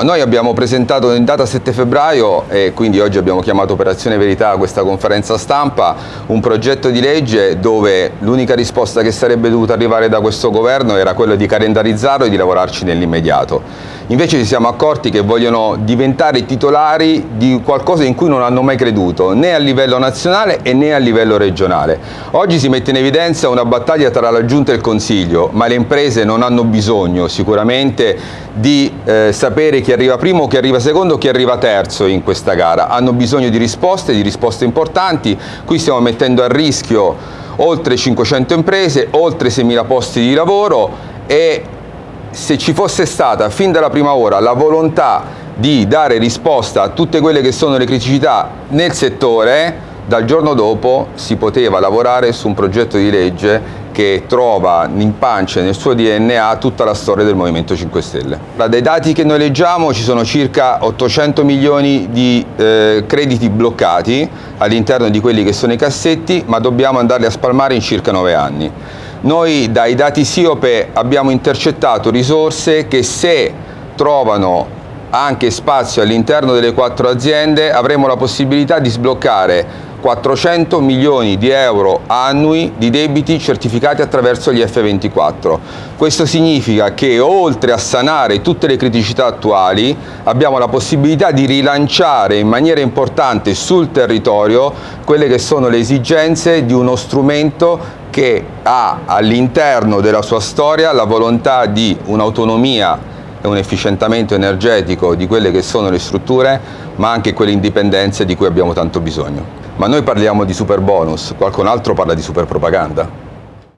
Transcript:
Noi abbiamo presentato in data 7 febbraio e quindi oggi abbiamo chiamato Operazione Verità a questa conferenza stampa un progetto di legge dove l'unica risposta che sarebbe dovuta arrivare da questo governo era quella di calendarizzarlo e di lavorarci nell'immediato. Invece ci siamo accorti che vogliono diventare titolari di qualcosa in cui non hanno mai creduto, né a livello nazionale né a livello regionale. Oggi si mette in evidenza una battaglia tra la Giunta e il Consiglio, ma le imprese non hanno bisogno sicuramente di eh, sapere chi arriva primo, chi arriva secondo, chi arriva terzo in questa gara. Hanno bisogno di risposte, di risposte importanti. Qui stiamo mettendo a rischio oltre 500 imprese, oltre 6.000 posti di lavoro e se ci fosse stata fin dalla prima ora la volontà di dare risposta a tutte quelle che sono le criticità nel settore, dal giorno dopo si poteva lavorare su un progetto di legge che trova in pancia nel suo DNA tutta la storia del Movimento 5 Stelle. Dai dati che noi leggiamo ci sono circa 800 milioni di eh, crediti bloccati all'interno di quelli che sono i cassetti, ma dobbiamo andarli a spalmare in circa 9 anni. Noi dai dati SIOPE abbiamo intercettato risorse che se trovano anche spazio all'interno delle quattro aziende avremo la possibilità di sbloccare 400 milioni di euro annui di debiti certificati attraverso gli F24. Questo significa che oltre a sanare tutte le criticità attuali abbiamo la possibilità di rilanciare in maniera importante sul territorio quelle che sono le esigenze di uno strumento che ha all'interno della sua storia la volontà di un'autonomia e un efficientamento energetico di quelle che sono le strutture, ma anche quelle indipendenze di cui abbiamo tanto bisogno. Ma noi parliamo di super bonus, qualcun altro parla di super propaganda.